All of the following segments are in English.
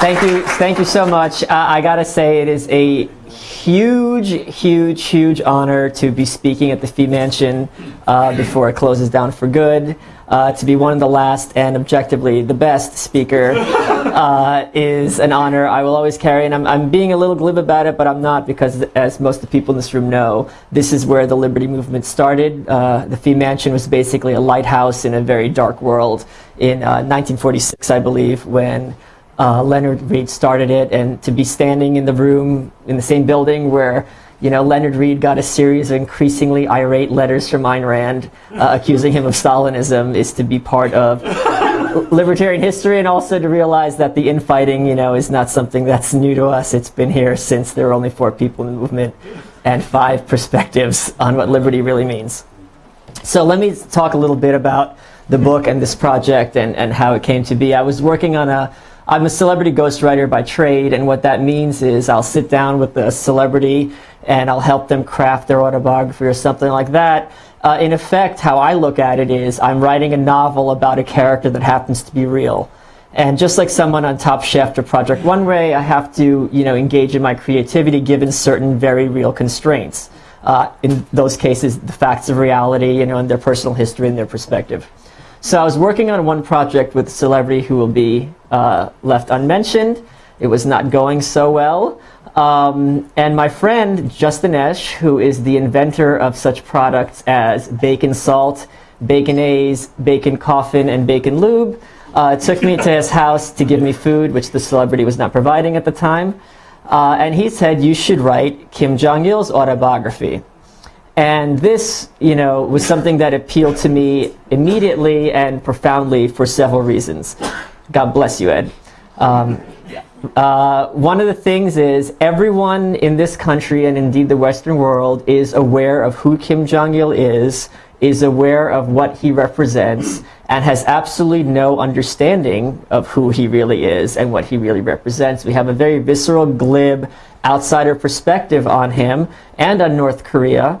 Thank you, thank you so much. Uh, I gotta say, it is a huge, huge, huge honor to be speaking at the Fee Mansion uh, before it closes down for good. Uh, to be one of the last and objectively the best speaker uh, is an honor I will always carry. And I'm, I'm, being a little glib about it, but I'm not because, as most of the people in this room know, this is where the Liberty Movement started. Uh, the Fee Mansion was basically a lighthouse in a very dark world in 1946, uh, I believe, when uh, Leonard Read started it, and to be standing in the room in the same building where you know Leonard Read got a series of increasingly irate letters from Ayn Rand uh, accusing him of Stalinism is to be part of libertarian history and also to realize that the infighting you know is not something that's new to us. It's been here since there were only four people in the movement and five perspectives on what liberty really means. So let me talk a little bit about the book and this project and, and how it came to be. I was working on a I'm a celebrity ghostwriter by trade, and what that means is I'll sit down with a celebrity and I'll help them craft their autobiography or something like that. Uh, in effect, how I look at it is I'm writing a novel about a character that happens to be real. And just like someone on Top Chef or Project Runway, I have to you know, engage in my creativity given certain very real constraints. Uh, in those cases, the facts of reality, you know, and their personal history and their perspective. So I was working on one project with a celebrity who will be uh, left unmentioned. It was not going so well. Um, and my friend, Justin Esch, who is the inventor of such products as Bacon Salt, Baconaise, Bacon Coffin, and Bacon Lube, uh, took me to his house to give me food, which the celebrity was not providing at the time. Uh, and he said, you should write Kim Jong-il's autobiography. And this, you know, was something that appealed to me immediately and profoundly for several reasons. God bless you, Ed. Um, uh, one of the things is everyone in this country and indeed the Western world is aware of who Kim Jong-il is, is aware of what he represents, and has absolutely no understanding of who he really is and what he really represents. We have a very visceral, glib, outsider perspective on him and on North Korea.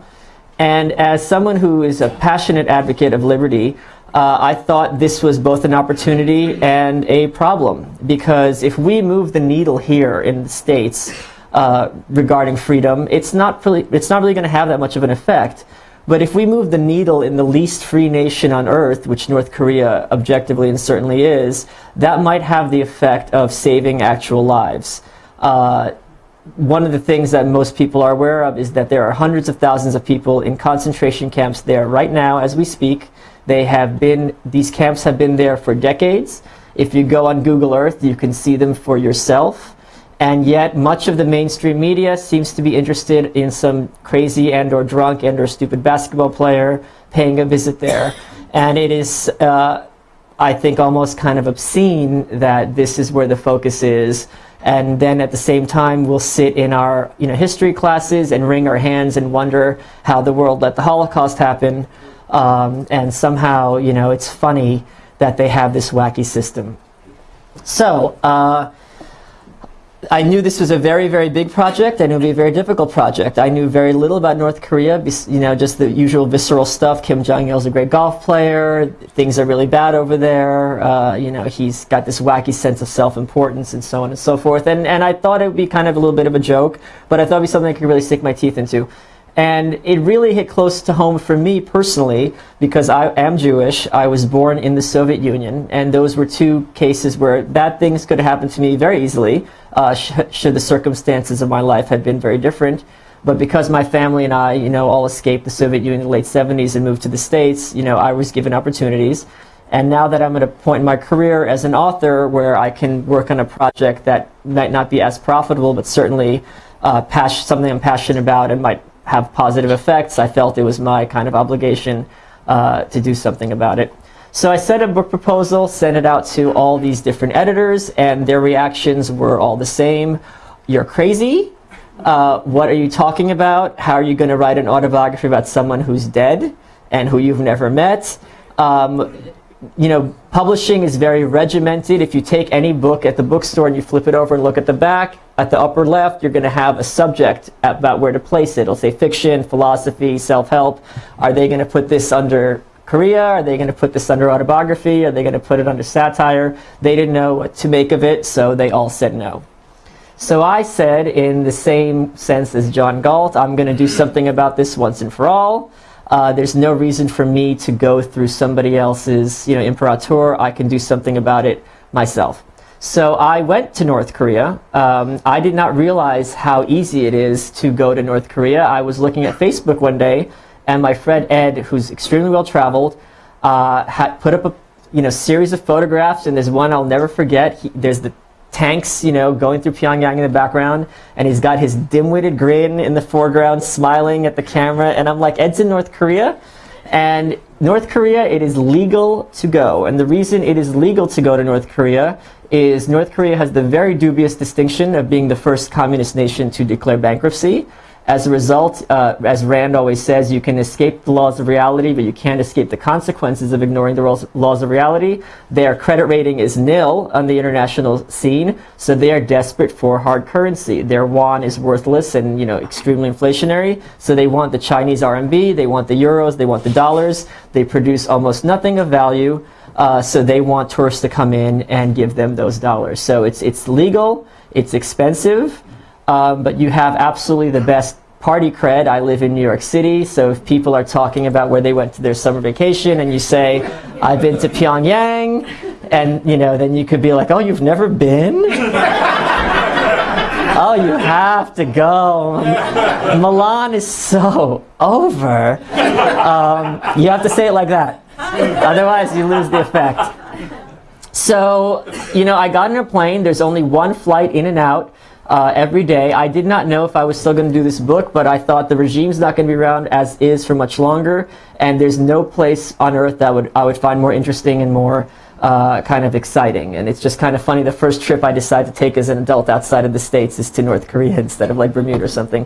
And as someone who is a passionate advocate of liberty, uh, I thought this was both an opportunity and a problem. Because if we move the needle here in the States uh, regarding freedom, it's not really, it's not really going to have that much of an effect. But if we move the needle in the least free nation on earth, which North Korea objectively and certainly is, that might have the effect of saving actual lives. Uh, one of the things that most people are aware of is that there are hundreds of thousands of people in concentration camps there right now as we speak. They have been, these camps have been there for decades. If you go on Google Earth, you can see them for yourself. And yet much of the mainstream media seems to be interested in some crazy and or drunk and or stupid basketball player paying a visit there. And it is, uh, I think, almost kind of obscene that this is where the focus is and then at the same time we'll sit in our you know, history classes and wring our hands and wonder how the world let the Holocaust happen. Um, and somehow, you know, it's funny that they have this wacky system. So, uh, I knew this was a very, very big project. Knew it would be a very difficult project. I knew very little about North Korea, you know, just the usual visceral stuff. Kim Jong-il is a great golf player. Things are really bad over there. Uh, you know, he's got this wacky sense of self-importance and so on and so forth. And, and I thought it would be kind of a little bit of a joke, but I thought it would be something I could really stick my teeth into. And it really hit close to home for me personally because I am Jewish. I was born in the Soviet Union, and those were two cases where bad things could have happened to me very easily uh, sh should the circumstances of my life had been very different. But because my family and I, you know, all escaped the Soviet Union in the late 70s and moved to the States, you know, I was given opportunities. And now that I'm at a point in my career as an author where I can work on a project that might not be as profitable, but certainly uh, something I'm passionate about and might have positive effects, I felt it was my kind of obligation uh, to do something about it. So I sent a book proposal, sent it out to all these different editors, and their reactions were all the same. You're crazy. Uh, what are you talking about? How are you going to write an autobiography about someone who's dead and who you've never met? Um, you know, publishing is very regimented. If you take any book at the bookstore and you flip it over and look at the back, at the upper left, you're going to have a subject about where to place it. It'll say fiction, philosophy, self-help. Are they going to put this under Korea? Are they going to put this under autobiography? Are they going to put it under satire? They didn't know what to make of it, so they all said no. So I said, in the same sense as John Galt, I'm going to do something about this once and for all. Uh, there's no reason for me to go through somebody else's, you know, imprimatur. I can do something about it myself. So I went to North Korea. Um, I did not realize how easy it is to go to North Korea. I was looking at Facebook one day, and my friend Ed, who's extremely well traveled, uh, had put up a you know series of photographs, and there's one I'll never forget. He, there's the tanks, you know, going through Pyongyang in the background, and he's got his dim-witted grin in the foreground, smiling at the camera, and I'm like, Ed's in North Korea, and North Korea, it is legal to go, and the reason it is legal to go to North Korea is North Korea has the very dubious distinction of being the first communist nation to declare bankruptcy. As a result, uh, as Rand always says, you can escape the laws of reality, but you can't escape the consequences of ignoring the laws of reality. Their credit rating is nil on the international scene, so they are desperate for hard currency. Their yuan is worthless and you know extremely inflationary, so they want the Chinese RMB, they want the euros, they want the dollars. They produce almost nothing of value. Uh, so they want tourists to come in and give them those dollars. So it's, it's legal, it's expensive, um, but you have absolutely the best party cred. I live in New York City, so if people are talking about where they went to their summer vacation and you say, I've been to Pyongyang, and you know, then you could be like, oh, you've never been? oh, you have to go. Milan is so over. Um, you have to say it like that. Otherwise, you lose the effect. So, you know, I got in a plane. There's only one flight in and out uh, every day. I did not know if I was still going to do this book, but I thought the regime's not going to be around as is for much longer, and there's no place on earth that would I would find more interesting and more uh, kind of exciting. And it's just kind of funny. The first trip I decided to take as an adult outside of the States is to North Korea instead of like Bermuda or something.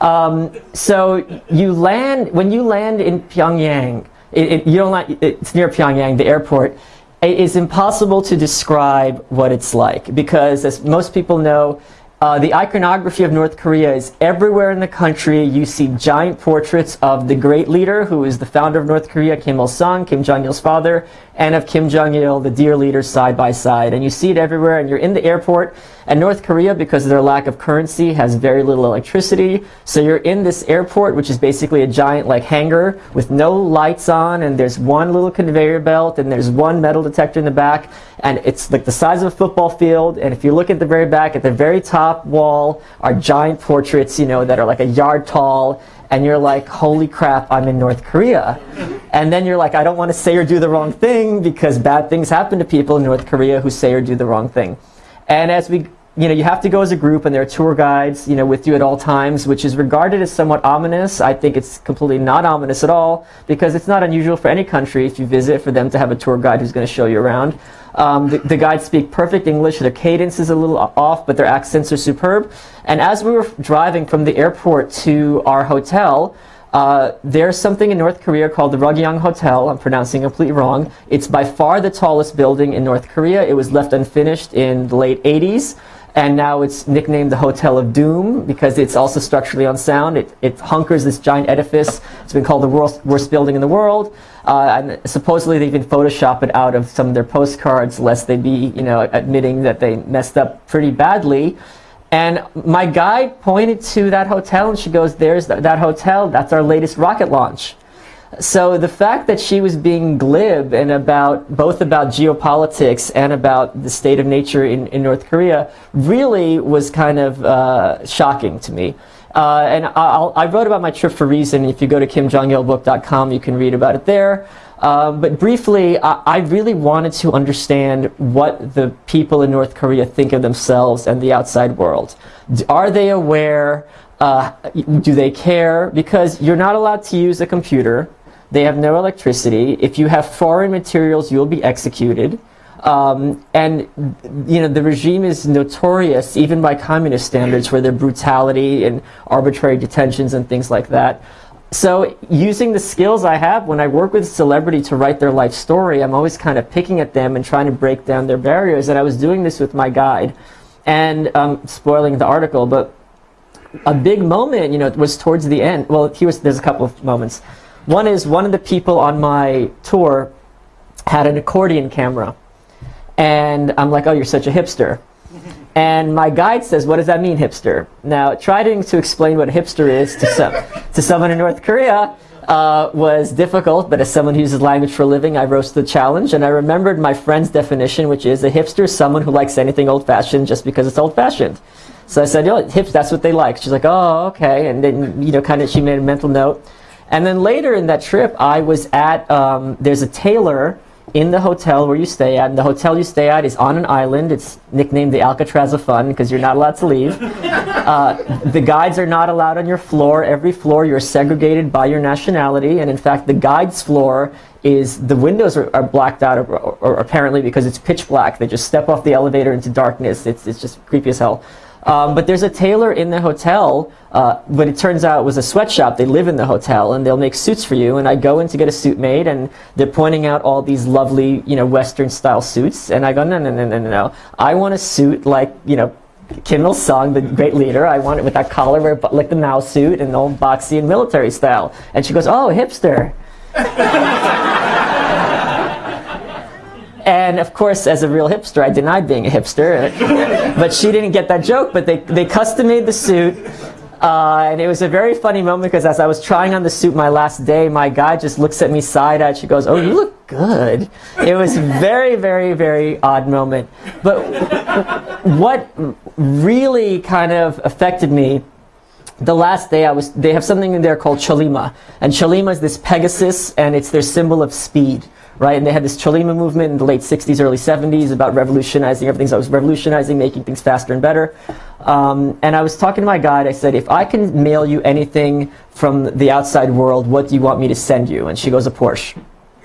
Um, so you land, when you land in Pyongyang, it, it, you don't like, it's near Pyongyang, the airport, it is impossible to describe what it's like because as most people know, uh, the iconography of North Korea is everywhere in the country. You see giant portraits of the great leader who is the founder of North Korea, Kim Il-sung, Kim Jong-il's father, and of Kim Jong-il, the dear leader, side by side. And you see it everywhere, and you're in the airport. And North Korea, because of their lack of currency, has very little electricity. So you're in this airport, which is basically a giant like hangar with no lights on, and there's one little conveyor belt, and there's one metal detector in the back, and it's like the size of a football field. And if you look at the very back, at the very top wall are giant portraits, you know, that are like a yard tall, and you're like, holy crap, I'm in North Korea. And then you're like, I don't want to say or do the wrong thing because bad things happen to people in North Korea who say or do the wrong thing. And as we, you know, you have to go as a group and there are tour guides, you know, with you at all times, which is regarded as somewhat ominous. I think it's completely not ominous at all because it's not unusual for any country if you visit for them to have a tour guide who's going to show you around. Um, the, the, guides speak perfect English. Their cadence is a little off, but their accents are superb. And as we were driving from the airport to our hotel, uh, there's something in North Korea called the Rugyeong Hotel. I'm pronouncing it completely wrong. It's by far the tallest building in North Korea. It was left unfinished in the late 80s. And now it's nicknamed the Hotel of Doom because it's also structurally unsound. It, it hunkers this giant edifice. It's been called the worst, worst building in the world. Uh, and supposedly they even Photoshop it out of some of their postcards lest they be, you know, admitting that they messed up pretty badly. And my guide pointed to that hotel and she goes, there's th that hotel, that's our latest rocket launch. So the fact that she was being glib and about both about geopolitics and about the state of nature in, in North Korea really was kind of uh, shocking to me. Uh, and I'll, i wrote about my trip for reason. If you go to kimjongilbook.com, you can read about it there. Uh, but briefly, I, I, really wanted to understand what the people in North Korea think of themselves and the outside world. Are they aware? Uh, do they care? Because you're not allowed to use a computer. They have no electricity. If you have foreign materials, you'll be executed. Um, and you know the regime is notorious, even by communist standards, for their brutality and arbitrary detentions and things like that. So using the skills I have when I work with celebrity to write their life story, I'm always kind of picking at them and trying to break down their barriers. And I was doing this with my guide, and um, spoiling the article, but a big moment, you know, was towards the end. Well, he was. There's a couple of moments. One is one of the people on my tour had an accordion camera. And I'm like, oh, you're such a hipster. And my guide says, what does that mean, hipster? Now, trying to explain what hipster is to, some, to someone in North Korea uh, was difficult, but as someone who uses language for a living, I rose to the challenge. And I remembered my friend's definition, which is a hipster is someone who likes anything old-fashioned just because it's old-fashioned. So I said, know, hips, that's what they like. She's like, oh, okay. And then, you know, kind of, she made a mental note. And then later in that trip, I was at, um, there's a tailor in the hotel where you stay at. And the hotel you stay at is on an island. It's nicknamed the Alcatraz of Fun because you're not allowed to leave. Uh, the guides are not allowed on your floor. Every floor you're segregated by your nationality. And in fact, the guides floor is the windows are, are blacked out or, or, or apparently because it's pitch black. They just step off the elevator into darkness. It's, it's just creepy as hell. Um, but there's a tailor in the hotel, uh, but it turns out it was a sweatshop. They live in the hotel, and they'll make suits for you. And I go in to get a suit made, and they're pointing out all these lovely, you know, Western-style suits. And I go, no, no, no, no, no, no. I want a suit like, you know, Kim Il Sung, the great leader. I want it with that collar, like the Mao suit, and all boxy and military style. And she goes, oh, hipster. And of course, as a real hipster, I denied being a hipster. but she didn't get that joke, but they, they custom made the suit. Uh, and it was a very funny moment because as I was trying on the suit my last day, my guy just looks at me side-eyed. She goes, oh, you look good. It was very, very, very odd moment. But what really kind of affected me the last day I was, they have something in there called Chollima. And Chollima is this Pegasus, and it's their symbol of speed right? And they had this Chollima movement in the late 60s, early 70s about revolutionizing everything. So I was revolutionizing, making things faster and better. Um, and I was talking to my guide. I said, if I can mail you anything from the outside world, what do you want me to send you? And she goes, a Porsche.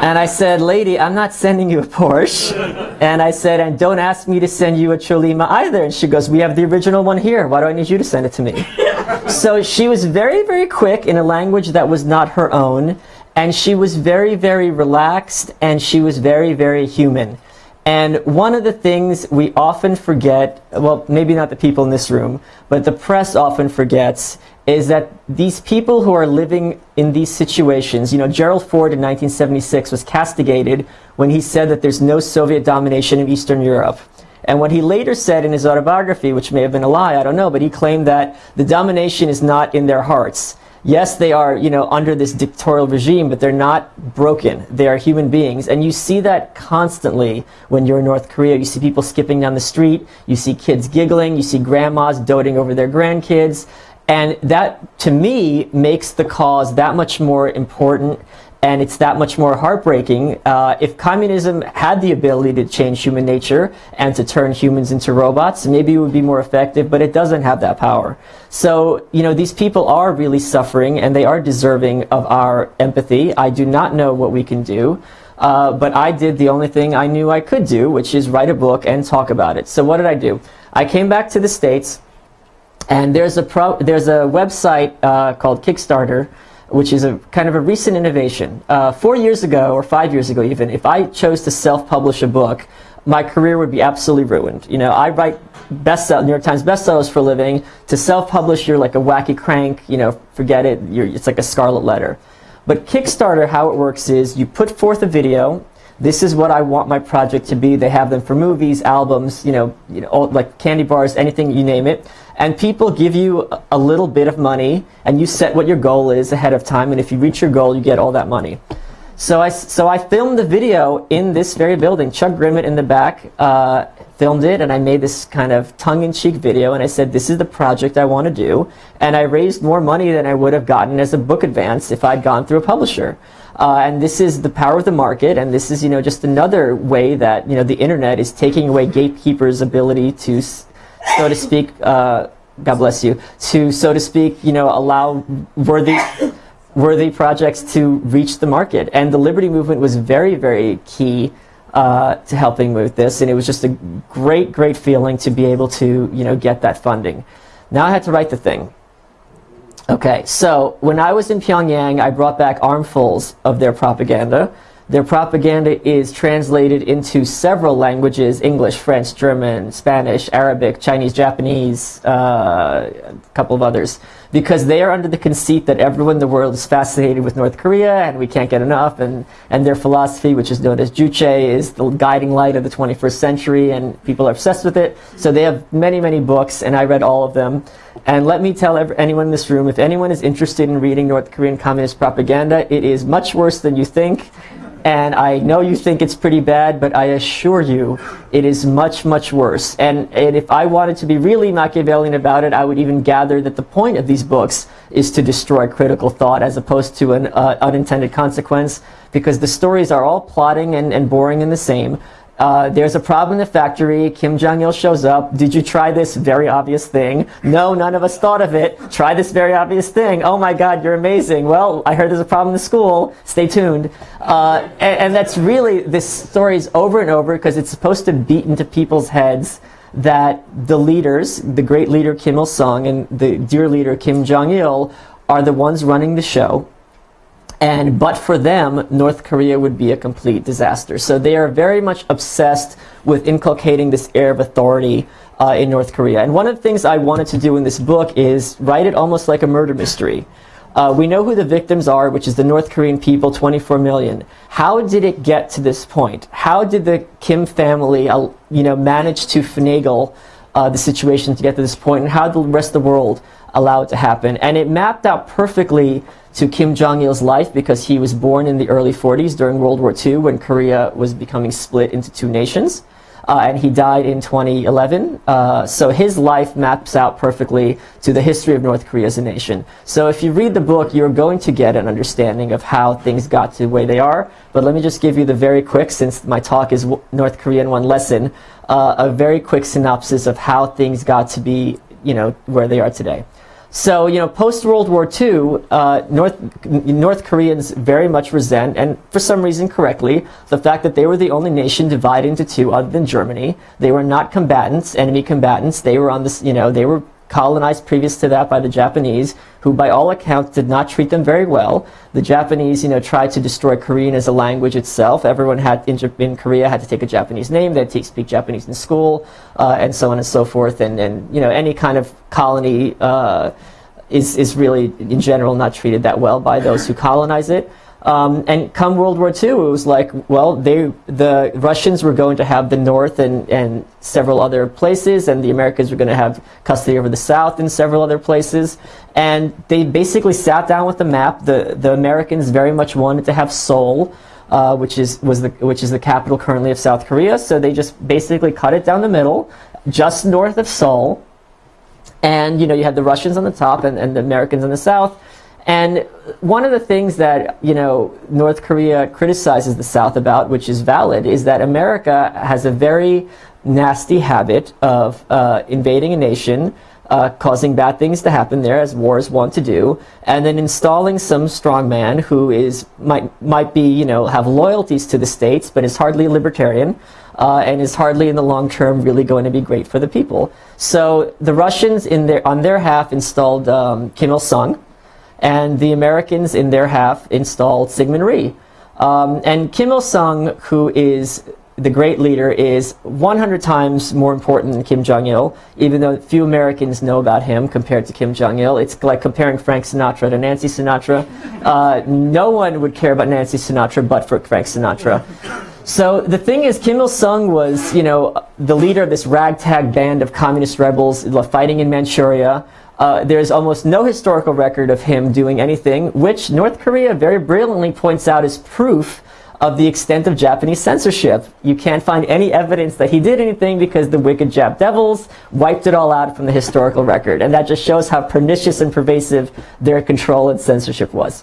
and I said, lady, I'm not sending you a Porsche. And I said, and don't ask me to send you a Chollima either. And she goes, we have the original one here. Why do I need you to send it to me? so she was very, very quick in a language that was not her own. And she was very, very relaxed and she was very, very human. And one of the things we often forget, well, maybe not the people in this room, but the press often forgets, is that these people who are living in these situations, you know, Gerald Ford in 1976 was castigated when he said that there's no Soviet domination in Eastern Europe. And what he later said in his autobiography, which may have been a lie, I don't know, but he claimed that the domination is not in their hearts yes, they are, you know, under this dictatorial regime, but they're not broken. They are human beings. And you see that constantly when you're in North Korea. You see people skipping down the street. You see kids giggling. You see grandmas doting over their grandkids. And that, to me, makes the cause that much more important and it's that much more heartbreaking. Uh, if communism had the ability to change human nature and to turn humans into robots, maybe it would be more effective, but it doesn't have that power. So, you know, these people are really suffering and they are deserving of our empathy. I do not know what we can do. Uh, but I did the only thing I knew I could do, which is write a book and talk about it. So what did I do? I came back to the States, and there's a, pro there's a website uh, called Kickstarter, which is a kind of a recent innovation. Uh, four years ago, or five years ago even, if I chose to self-publish a book, my career would be absolutely ruined. You know, I write bestsell New York Times bestsellers for a living. To self-publish, you're like a wacky crank. You know, forget it. You're, it's like a scarlet letter. But Kickstarter, how it works is you put forth a video. This is what I want my project to be. They have them for movies, albums, you know, you know, all, like candy bars, anything you name it and people give you a little bit of money and you set what your goal is ahead of time and if you reach your goal you get all that money. So I, so I filmed the video in this very building. Chuck Grimmett in the back uh, filmed it and I made this kind of tongue-in-cheek video and I said this is the project I want to do and I raised more money than I would have gotten as a book advance if I'd gone through a publisher. Uh, and this is the power of the market and this is you know just another way that you know the internet is taking away gatekeepers ability to so to speak, uh, God bless you, to, so to speak, you know, allow worthy, worthy projects to reach the market. And the Liberty Movement was very, very key uh, to helping with this. And it was just a great, great feeling to be able to, you know, get that funding. Now I had to write the thing. Okay, so when I was in Pyongyang, I brought back armfuls of their propaganda. Their propaganda is translated into several languages English, French, German, Spanish, Arabic, Chinese, Japanese, uh, a couple of others. Because they are under the conceit that everyone in the world is fascinated with North Korea and we can't get enough. And, and their philosophy, which is known as Juche, is the guiding light of the 21st century and people are obsessed with it. So they have many, many books and I read all of them. And let me tell anyone in this room, if anyone is interested in reading North Korean communist propaganda, it is much worse than you think. And I know you think it's pretty bad, but I assure you it is much, much worse. And, and if I wanted to be really Machiavellian about it, I would even gather that the point of these books is to destroy critical thought as opposed to an uh, unintended consequence, because the stories are all plotting and, and boring and the same. Uh, there's a problem in the factory. Kim Jong-il shows up. Did you try this very obvious thing? No, none of us thought of it. Try this very obvious thing. Oh my God, you're amazing. Well, I heard there's a problem in the school. Stay tuned. Uh, and, and that's really, this story is over and over because it's supposed to beat into people's heads that the leaders, the great leader Kim Il-sung and the dear leader Kim Jong-il are the ones running the show and but for them, North Korea would be a complete disaster. So they are very much obsessed with inculcating this air of authority uh, in North Korea. And one of the things I wanted to do in this book is write it almost like a murder mystery. Uh, we know who the victims are, which is the North Korean people, 24 million. How did it get to this point? How did the Kim family, uh, you know, manage to finagle uh, the situation to get to this point, and how did the rest of the world allow it to happen? And it mapped out perfectly to Kim Jong-il's life because he was born in the early 40s during World War II when Korea was becoming split into two nations. Uh, and he died in 2011. Uh, so his life maps out perfectly to the history of North Korea as a nation. So if you read the book, you're going to get an understanding of how things got to the way they are. But let me just give you the very quick, since my talk is North Korea in one lesson, uh, a very quick synopsis of how things got to be, you know, where they are today. So, you know, post-World War II, uh, North, North Koreans very much resent, and for some reason correctly, the fact that they were the only nation divided into two other than Germany. They were not combatants, enemy combatants. They were on this, you know, they were colonized previous to that by the Japanese, who by all accounts did not treat them very well. The Japanese, you know, tried to destroy Korean as a language itself. Everyone had in, in Korea had to take a Japanese name. They had to speak Japanese in school, uh, and so on and so forth. And, and you know, any kind of colony uh, is is really in general not treated that well by those who colonize it. Um, and come World War II, it was like, well, they, the Russians were going to have the North and, and several other places, and the Americans were going to have custody over the South and several other places. And they basically sat down with the map. The, the Americans very much wanted to have Seoul, uh, which, is, was the, which is the capital currently of South Korea. So they just basically cut it down the middle, just north of Seoul. And, you know, you had the Russians on the top and, and the Americans in the south. And one of the things that you know North Korea criticizes the South about, which is valid, is that America has a very nasty habit of uh, invading a nation, uh, causing bad things to happen there, as wars want to do, and then installing some strongman who is might might be you know have loyalties to the states, but is hardly a libertarian. Uh, and is hardly in the long term really going to be great for the people. So the Russians in their, on their half installed um, Kim Il-sung, and the Americans in their half installed Syngman Rhee. Um, and Kim Il-sung, who is the great leader, is 100 times more important than Kim Jong-il, even though few Americans know about him compared to Kim Jong-il. It's like comparing Frank Sinatra to Nancy Sinatra. Uh, no one would care about Nancy Sinatra but for Frank Sinatra. So the thing is, Kim Il-sung was, you know, the leader of this ragtag band of communist rebels fighting in Manchuria. Uh, there's almost no historical record of him doing anything, which North Korea very brilliantly points out as proof of the extent of Japanese censorship. You can't find any evidence that he did anything because the wicked Jap devils wiped it all out from the historical record. And that just shows how pernicious and pervasive their control and censorship was.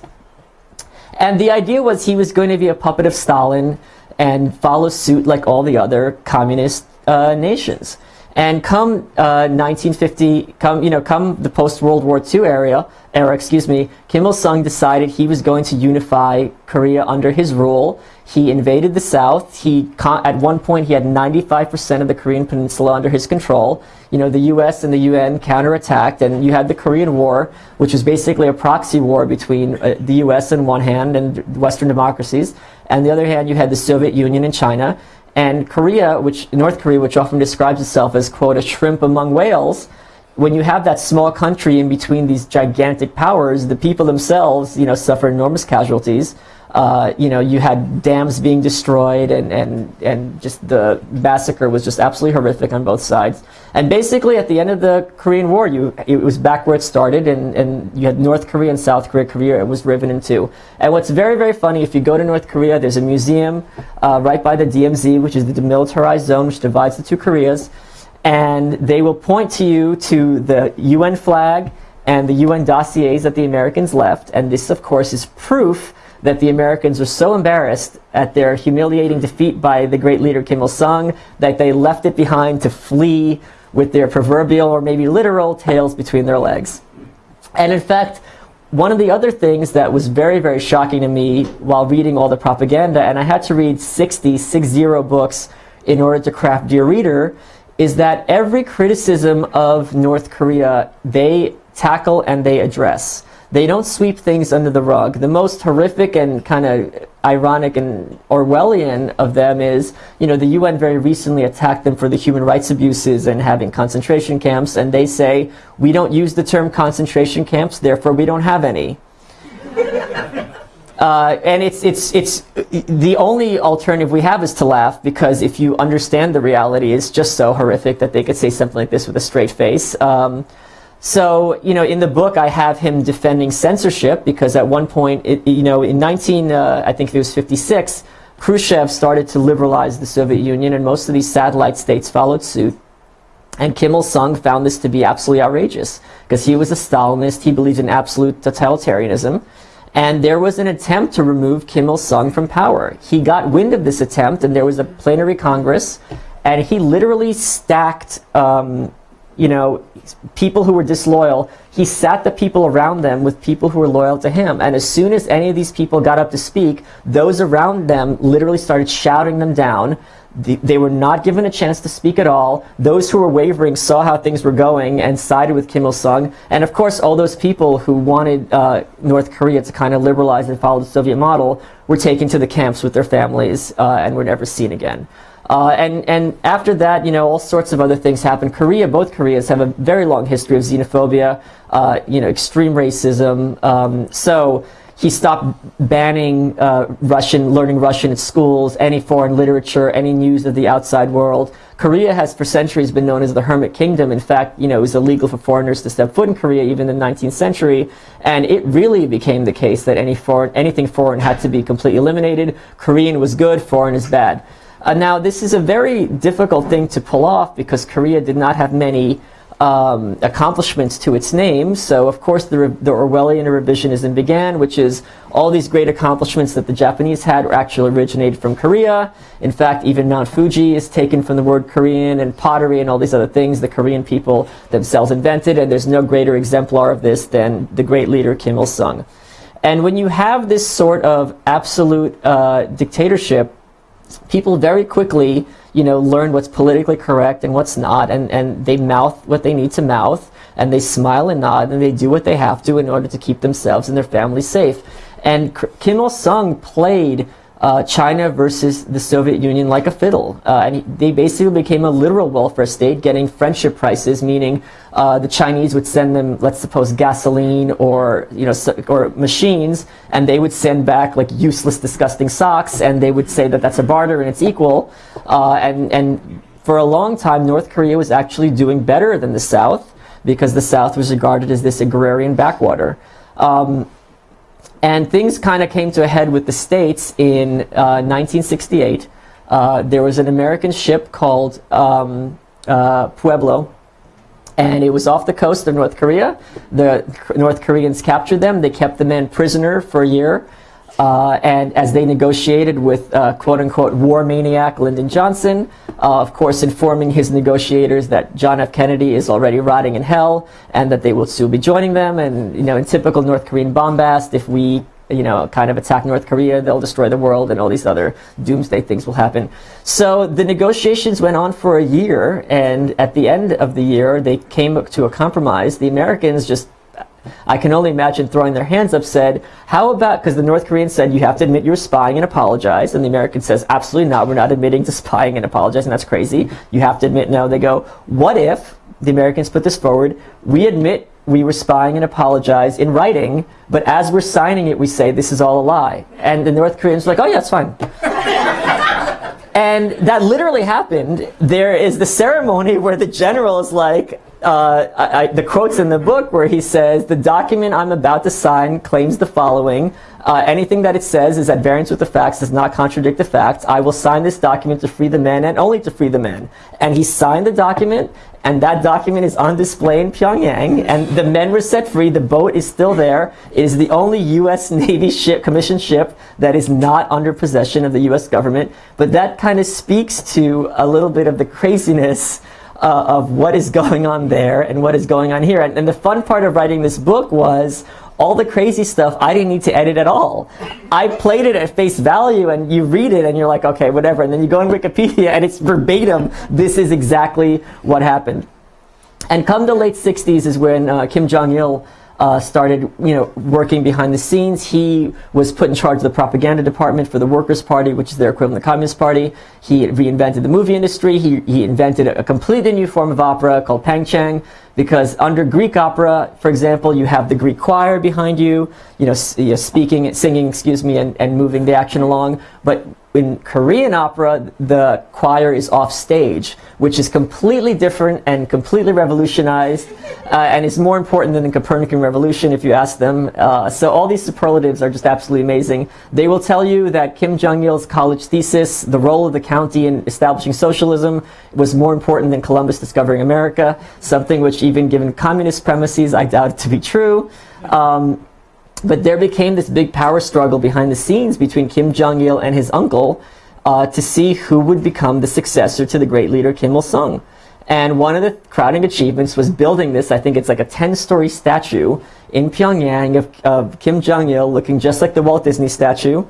And the idea was he was going to be a puppet of Stalin and follow suit like all the other communist uh, nations. And come uh, 1950, come you know, come the post-World War II era, era, excuse me, Kim Il Sung decided he was going to unify Korea under his rule. He invaded the South. He at one point he had 95% of the Korean Peninsula under his control. You know, the U.S. and the UN counterattacked, and you had the Korean War, which was basically a proxy war between uh, the U.S. on one hand and Western democracies, and the other hand, you had the Soviet Union and China. And Korea, which North Korea, which often describes itself as quote a shrimp among whales, when you have that small country in between these gigantic powers, the people themselves, you know, suffer enormous casualties. Uh, you know, you had dams being destroyed, and, and, and just the massacre was just absolutely horrific on both sides. And basically, at the end of the Korean War, you, it was back where it started, and, and you had North Korea and South Korea. Korea it was riven in two. And what's very, very funny, if you go to North Korea, there's a museum uh, right by the DMZ, which is the demilitarized zone, which divides the two Koreas. And they will point to you to the UN flag and the UN dossiers that the Americans left. And this, of course, is proof that the Americans were so embarrassed at their humiliating defeat by the great leader Kim Il sung that they left it behind to flee with their proverbial or maybe literal tails between their legs. And in fact, one of the other things that was very, very shocking to me while reading all the propaganda, and I had to read 60, 60 books in order to craft Dear Reader, is that every criticism of North Korea they tackle and they address. They don't sweep things under the rug. The most horrific and kind of ironic and Orwellian of them is, you know, the UN very recently attacked them for the human rights abuses and having concentration camps, and they say, we don't use the term concentration camps, therefore we don't have any. Uh, and it's, it's, it's the only alternative we have is to laugh because if you understand the reality, it's just so horrific that they could say something like this with a straight face. Um, so, you know, in the book, I have him defending censorship because at one point, it, you know, in 19, uh, I think it was 56, Khrushchev started to liberalize the Soviet Union and most of these satellite states followed suit. And Kim Il-sung found this to be absolutely outrageous because he was a Stalinist. He believed in absolute totalitarianism. And there was an attempt to remove Kim Il-sung from power. He got wind of this attempt and there was a plenary Congress and he literally stacked um, you know, people who were disloyal, he sat the people around them with people who were loyal to him. And as soon as any of these people got up to speak, those around them literally started shouting them down. they were not given a chance to speak at all. Those who were wavering saw how things were going and sided with Kim Il-sung. And of course, all those people who wanted uh, North Korea to kind of liberalize and follow the Soviet model were taken to the camps with their families uh, and were never seen again. Uh, and, and after that, you know, all sorts of other things happen. Korea, both Koreas have a very long history of xenophobia, uh, you know, extreme racism. Um, so he stopped banning uh, Russian, learning Russian at schools, any foreign literature, any news of the outside world. Korea has for centuries been known as the hermit kingdom. In fact, you know, it was illegal for foreigners to step foot in Korea even in the 19th century. And it really became the case that any foreign, anything foreign had to be completely eliminated. Korean was good, foreign is bad. Uh, now, this is a very difficult thing to pull off because Korea did not have many um, accomplishments to its name. So, of course, the, the Orwellian revisionism began, which is all these great accomplishments that the Japanese had were actually originated from Korea. In fact, even Mount Fuji is taken from the word Korean and pottery and all these other things the Korean people themselves invented. And there's no greater exemplar of this than the great leader Kim Il-sung. And when you have this sort of absolute uh, dictatorship, people very quickly, you know, learn what's politically correct and what's not, and, and they mouth what they need to mouth, and they smile and nod, and they do what they have to in order to keep themselves and their families safe. And Kim Il-sung played uh, China versus the Soviet Union like a fiddle. Uh, and he, they basically became a literal welfare state, getting friendship prices, meaning uh, the Chinese would send them, let's suppose, gasoline or you know or machines, and they would send back like useless, disgusting socks, and they would say that that's a barter and it's equal. Uh, and and for a long time, North Korea was actually doing better than the South because the South was regarded as this agrarian backwater. Um, and things kind of came to a head with the States in uh, 1968. Uh, there was an American ship called um, uh, Pueblo, and it was off the coast of North Korea. The North Koreans captured them. They kept the men prisoner for a year. Uh, and as they negotiated with uh, quote-unquote war maniac Lyndon Johnson, uh, of course informing his negotiators that John F. Kennedy is already rotting in hell and that they will soon be joining them. And, you know, in typical North Korean bombast, if we, you know, kind of attack North Korea, they'll destroy the world and all these other doomsday things will happen. So the negotiations went on for a year, and at the end of the year, they came to a compromise. The Americans just I can only imagine throwing their hands up said, how about, because the North Koreans said you have to admit you were spying and apologize, and the American says, absolutely not, we're not admitting to spying and apologizing, that's crazy. You have to admit no. They go, what if, the Americans put this forward, we admit we were spying and apologize in writing, but as we're signing it, we say this is all a lie. And the North Koreans are like, oh yeah, it's fine. and that literally happened. There is the ceremony where the general is like, uh, I, I, the quotes in the book where he says, the document I'm about to sign claims the following. Uh, anything that it says is at variance with the facts, does not contradict the facts. I will sign this document to free the men and only to free the men. And he signed the document, and that document is on display in Pyongyang, and the men were set free. The boat is still there. It is the only U.S. Navy ship, commissioned ship, that is not under possession of the U.S. government. But that kind of speaks to a little bit of the craziness uh, of what is going on there and what is going on here. And, and the fun part of writing this book was all the crazy stuff I didn't need to edit at all. I played it at face value and you read it and you're like, okay, whatever. And then you go on Wikipedia and it's verbatim. This is exactly what happened. And come the late 60s is when uh, Kim Jong-il uh, started you know, working behind the scenes. He was put in charge of the propaganda department for the Workers' Party, which is their equivalent to the Communist Party. He reinvented the movie industry. He, he invented a, a completely new form of opera called pangchang because under Greek opera, for example, you have the Greek choir behind you, you know, speaking, singing, excuse me, and, and moving the action along. But in Korean opera, the choir is off stage, which is completely different and completely revolutionized, uh, and is more important than the Copernican revolution if you ask them. Uh, so all these superlatives are just absolutely amazing. They will tell you that Kim Jong-il's college thesis, the role of the county in establishing socialism, was more important than Columbus discovering America, something which even given communist premises, I doubt it to be true. Um, but there became this big power struggle behind the scenes between Kim Jong-il and his uncle uh, to see who would become the successor to the great leader Kim Il-sung. And one of the crowning achievements was building this, I think it's like a 10-story statue in Pyongyang of, of Kim Jong-il looking just like the Walt Disney statue,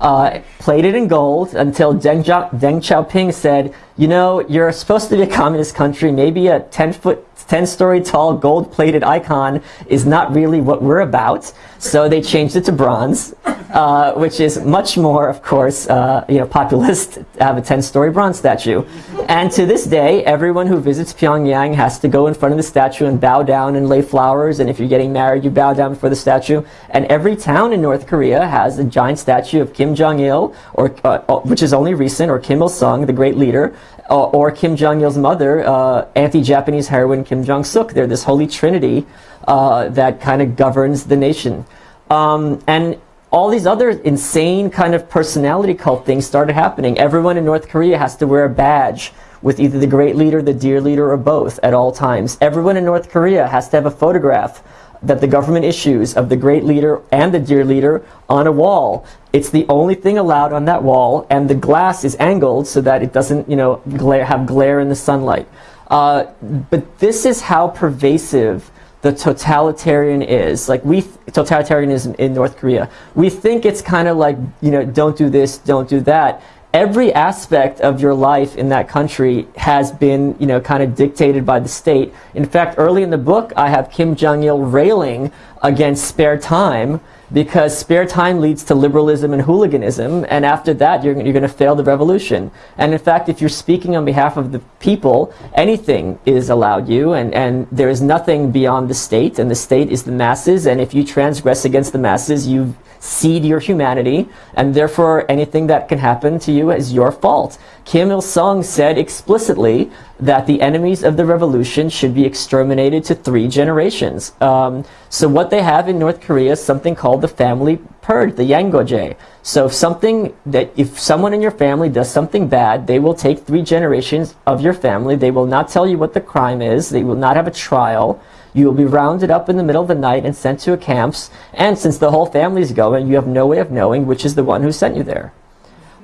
uh, plated in gold until Deng, Deng Xiaoping said, you know, you're supposed to be a communist country, maybe a 10 foot 10 story tall gold plated icon is not really what we're about. So they changed it to bronze, uh, which is much more, of course, uh, you know, populist to have a 10 story bronze statue. And to this day, everyone who visits Pyongyang has to go in front of the statue and bow down and lay flowers. And if you're getting married, you bow down before the statue. And every town in North Korea has a giant statue of Kim Jong-il, or uh, which is only recent, or Kim Il-sung, the great leader, uh, or Kim Jong-il's mother, uh, anti-Japanese heroine Kim Jong-suk. They're this holy trinity uh, that kind of governs the nation. Um, and all these other insane kind of personality cult things started happening. Everyone in North Korea has to wear a badge with either the great leader, the dear leader, or both at all times. Everyone in North Korea has to have a photograph that the government issues of the great leader and the dear leader on a wall. It's the only thing allowed on that wall, and the glass is angled so that it doesn't, you know, glare, have glare in the sunlight. Uh, but this is how pervasive the totalitarian is. Like we, totalitarianism in North Korea. We think it's kind of like, you know, don't do this, don't do that every aspect of your life in that country has been, you know, kind of dictated by the state. In fact, early in the book, I have Kim Jong-il railing against spare time because spare time leads to liberalism and hooliganism, and after that, you're, you're going to fail the revolution. And in fact, if you're speaking on behalf of the people, anything is allowed you, and, and there is nothing beyond the state, and the state is the masses, and if you transgress against the masses, you cede your humanity, and therefore anything that can happen to you is your fault. Kim Il-sung said explicitly that the enemies of the revolution should be exterminated to three generations. Um, so what they have in North Korea is something called the family purge, the Yangoje. So if something that if someone in your family does something bad, they will take three generations of your family. They will not tell you what the crime is. They will not have a trial. You will be rounded up in the middle of the night and sent to a camps. And since the whole family is going, you have no way of knowing which is the one who sent you there.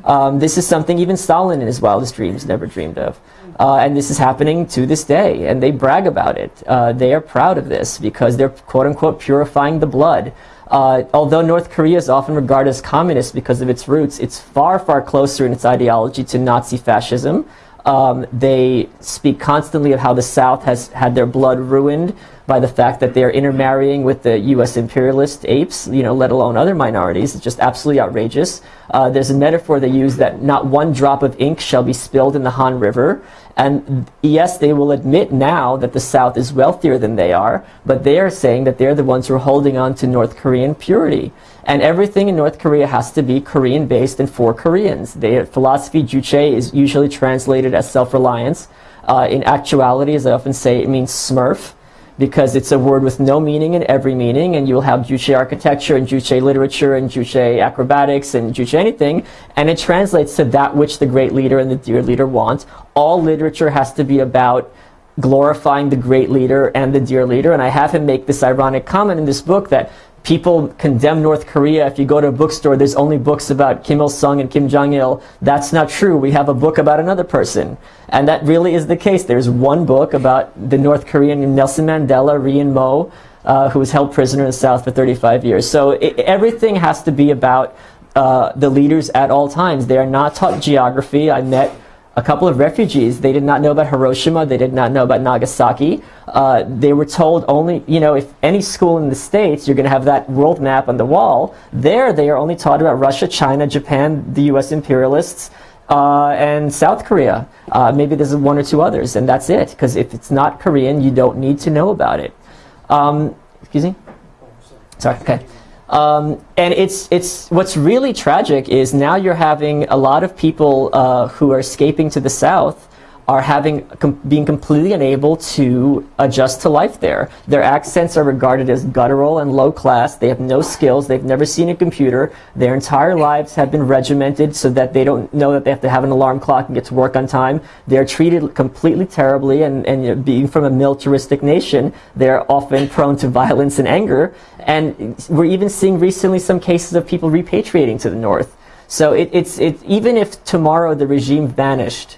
Um, this is something even Stalin in his wildest dreams never dreamed of. Uh, and this is happening to this day, and they brag about it. Uh, they are proud of this because they're quote-unquote purifying the blood. Uh, although North Korea is often regarded as communist because of its roots, it's far, far closer in its ideology to Nazi fascism. Um, they speak constantly of how the South has had their blood ruined by the fact that they are intermarrying with the U.S. imperialist apes, you know, let alone other minorities. It's just absolutely outrageous. Uh, there's a metaphor they use that not one drop of ink shall be spilled in the Han River. And yes, they will admit now that the South is wealthier than they are, but they are saying that they're the ones who are holding on to North Korean purity. And everything in North Korea has to be Korean-based and for Koreans. Their philosophy, Juche, is usually translated as self-reliance. Uh, in actuality, as I often say, it means smurf because it's a word with no meaning in every meaning, and you'll have Juche architecture and Juche literature and Juche acrobatics and Juche anything, and it translates to that which the great leader and the dear leader want. All literature has to be about glorifying the great leader and the dear leader, and I have him make this ironic comment in this book that people condemn North Korea. If you go to a bookstore, there's only books about Kim Il-sung and Kim Jong-il. That's not true. We have a book about another person. And that really is the case. There's one book about the North Korean Nelson Mandela, Ri In-mo, uh, who was held prisoner in the South for 35 years. So it, everything has to be about uh, the leaders at all times. They are not taught geography. I met a couple of refugees. They did not know about Hiroshima. They did not know about Nagasaki. Uh, they were told only, you know, if any school in the States, you're going to have that world map on the wall. There, they are only taught about Russia, China, Japan, the U.S. imperialists, uh, and South Korea. Uh, maybe there's one or two others, and that's it. Because if it's not Korean, you don't need to know about it. Um, excuse me? Sorry, okay. Um, and it's, it's, what's really tragic is now you're having a lot of people uh, who are escaping to the south are having com being completely unable to adjust to life there. Their accents are regarded as guttural and low class. They have no skills. They've never seen a computer. Their entire lives have been regimented so that they don't know that they have to have an alarm clock and get to work on time. They're treated completely terribly and, and you know, being from a militaristic nation, they're often prone to violence and anger. And we're even seeing recently some cases of people repatriating to the north. So it, it's, it, even if tomorrow the regime vanished,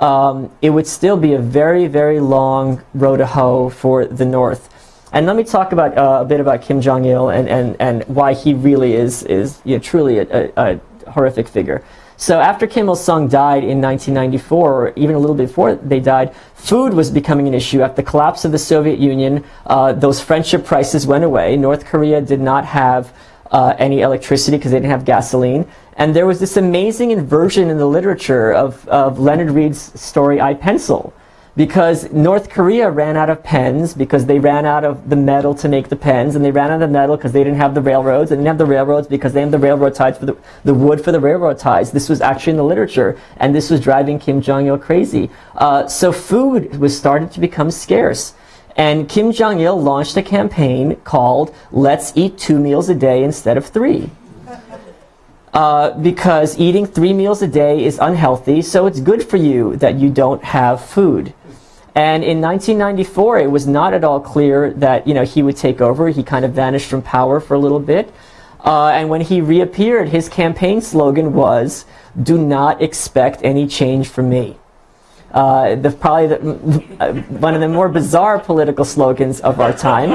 um, it would still be a very, very long road to hoe for the North. And let me talk about uh, a bit about Kim Jong-il and, and, and why he really is, is you know, truly a, a, a horrific figure. So after Kim Il-sung died in 1994, or even a little before they died, food was becoming an issue. After the collapse of the Soviet Union, uh, those friendship prices went away. North Korea did not have uh, any electricity because they didn't have gasoline. And there was this amazing inversion in the literature of, of Leonard Read's story, I, Pencil. Because North Korea ran out of pens because they ran out of the metal to make the pens, and they ran out of the metal because they didn't have the railroads, and they didn't have the railroads because they had the railroad ties for the, the wood for the railroad ties. This was actually in the literature, and this was driving Kim Jong-il crazy. Uh, so food was starting to become scarce. And Kim Jong-il launched a campaign called Let's Eat Two Meals a Day Instead of Three. Uh, because eating three meals a day is unhealthy, so it's good for you that you don't have food. And in 1994, it was not at all clear that you know he would take over. He kind of vanished from power for a little bit. Uh, and when he reappeared, his campaign slogan was, do not expect any change from me uh, the, probably the, uh, one of the more bizarre political slogans of our time.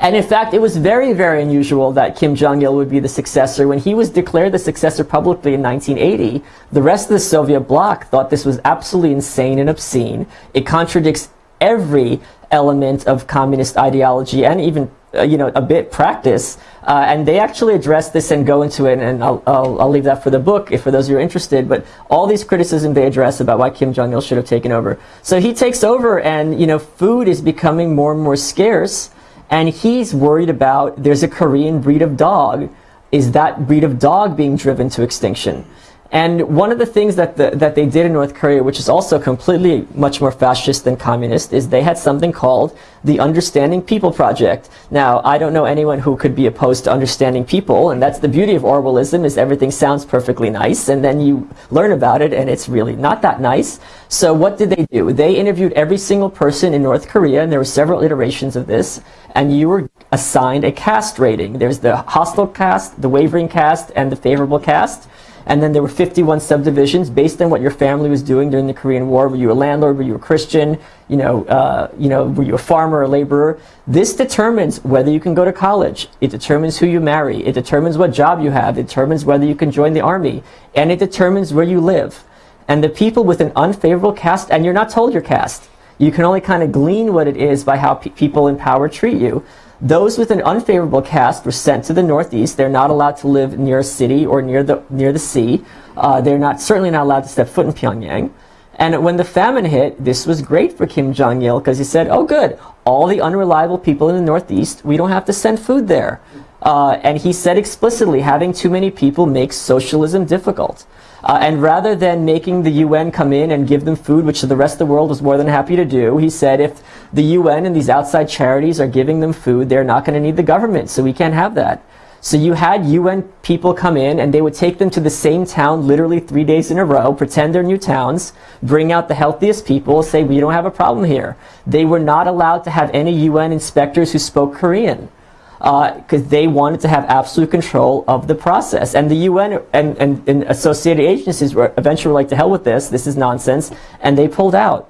And in fact, it was very, very unusual that Kim Jong-il would be the successor. When he was declared the successor publicly in 1980, the rest of the Soviet bloc thought this was absolutely insane and obscene. It contradicts every element of communist ideology and even uh, you know, a bit practice. Uh, and they actually address this and go into it, and I'll, I'll, I'll, leave that for the book if for those who are interested. But all these criticisms they address about why Kim Jong-il should have taken over. So he takes over, and you know, food is becoming more and more scarce, and he's worried about there's a Korean breed of dog. Is that breed of dog being driven to extinction? And one of the things that, the, that they did in North Korea, which is also completely much more fascist than communist, is they had something called the Understanding People Project. Now, I don't know anyone who could be opposed to understanding people, and that's the beauty of Orwellism, is everything sounds perfectly nice, and then you learn about it, and it's really not that nice. So what did they do? They interviewed every single person in North Korea, and there were several iterations of this, and you were assigned a caste rating. There's the hostile caste, the wavering caste, and the favorable caste. And then there were 51 subdivisions based on what your family was doing during the Korean War. Were you a landlord? Were you a Christian? You know, uh, you know, were you a farmer, or a laborer? This determines whether you can go to college. It determines who you marry. It determines what job you have. It determines whether you can join the army. And it determines where you live. And the people with an unfavorable caste, and you're not told your caste. You can only kind of glean what it is by how pe people in power treat you. Those with an unfavorable caste were sent to the northeast. They're not allowed to live near a city or near the, near the sea. Uh, they're not, certainly not allowed to step foot in Pyongyang. And when the famine hit, this was great for Kim Jong-il because he said, oh good, all the unreliable people in the Northeast, we don't have to send food there. Uh, and he said explicitly, having too many people makes socialism difficult. Uh, and rather than making the UN come in and give them food, which the rest of the world was more than happy to do, he said if the UN and these outside charities are giving them food, they're not going to need the government, so we can't have that. So you had UN people come in and they would take them to the same town literally three days in a row, pretend they're new towns, bring out the healthiest people, say we don't have a problem here. They were not allowed to have any UN inspectors who spoke Korean because uh, they wanted to have absolute control of the process. And the UN and, and, and associated agencies were eventually like, to hell with this, this is nonsense, and they pulled out.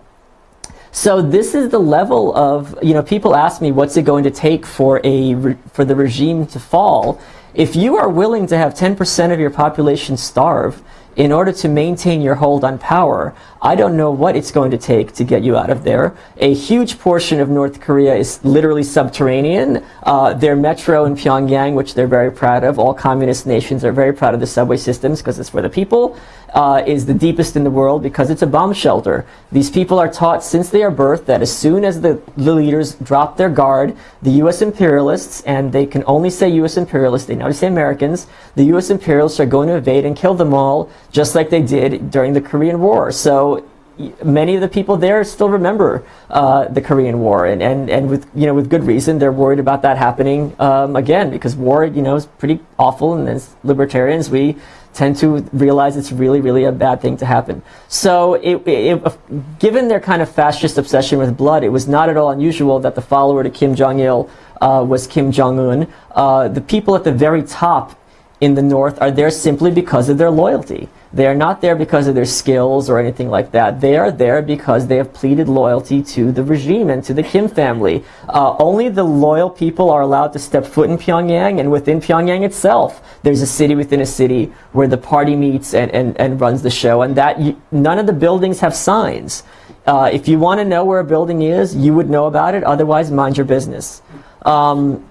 So this is the level of, you know, people ask me what's it going to take for, a, for the regime to fall. If you are willing to have 10% of your population starve, in order to maintain your hold on power, I don't know what it's going to take to get you out of there. A huge portion of North Korea is literally subterranean. Uh, their metro in Pyongyang, which they're very proud of, all communist nations are very proud of the subway systems because it's for the people, uh, is the deepest in the world because it's a bomb shelter. These people are taught since they are birthed that as soon as the, the leaders drop their guard, the U.S. imperialists, and they can only say U.S. imperialists, they now say Americans, the U.S. imperialists are going to invade and kill them all just like they did during the Korean War. So many of the people there still remember uh, the Korean War, and, and, and with you know with good reason, they're worried about that happening um, again because war you know is pretty awful, and as libertarians we tend to realize it's really really a bad thing to happen. So it, it, given their kind of fascist obsession with blood, it was not at all unusual that the follower to Kim Jong Il uh, was Kim Jong Un. Uh, the people at the very top in the North are there simply because of their loyalty. They are not there because of their skills or anything like that. They are there because they have pleaded loyalty to the regime and to the Kim family. Uh, only the loyal people are allowed to step foot in Pyongyang, and within Pyongyang itself, there's a city within a city where the party meets and, and, and runs the show, and that you, none of the buildings have signs. Uh, if you want to know where a building is, you would know about it. Otherwise, mind your business. Um,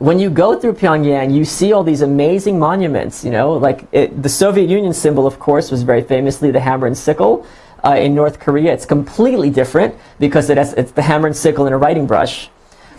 when you go through Pyongyang, you see all these amazing monuments, you know, like it, the Soviet Union symbol, of course, was very famously the hammer and sickle. Uh, in North Korea, it's completely different because it has, it's the hammer and sickle and a writing brush.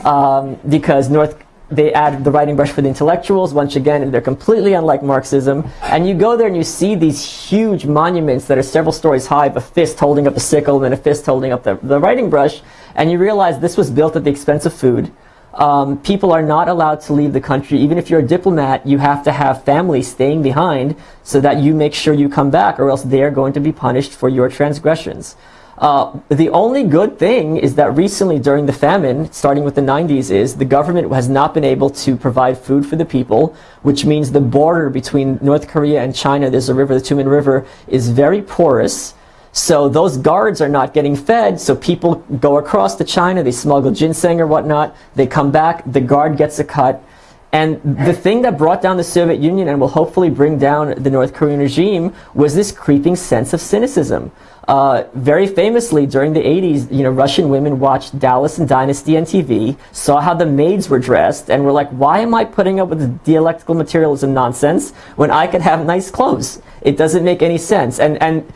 Um, because North, they add the writing brush for the intellectuals, once again, and they're completely unlike Marxism. And you go there and you see these huge monuments that are several stories high, of a fist holding up a sickle and a fist holding up the, the writing brush, and you realize this was built at the expense of food um, people are not allowed to leave the country. Even if you're a diplomat, you have to have family staying behind so that you make sure you come back or else they are going to be punished for your transgressions. Uh, the only good thing is that recently during the famine, starting with the 90s, is the government has not been able to provide food for the people, which means the border between North Korea and China, there's a river, the Tumen River, is very porous. So those guards are not getting fed, so people go across to China, they smuggle ginseng or whatnot, they come back, the guard gets a cut. And the thing that brought down the Soviet Union and will hopefully bring down the North Korean regime was this creeping sense of cynicism. Uh, very famously, during the 80s, you know, Russian women watched Dallas and Dynasty on TV, saw how the maids were dressed, and were like, why am I putting up with dialectical materialism nonsense when I could have nice clothes? It doesn't make any sense. And, and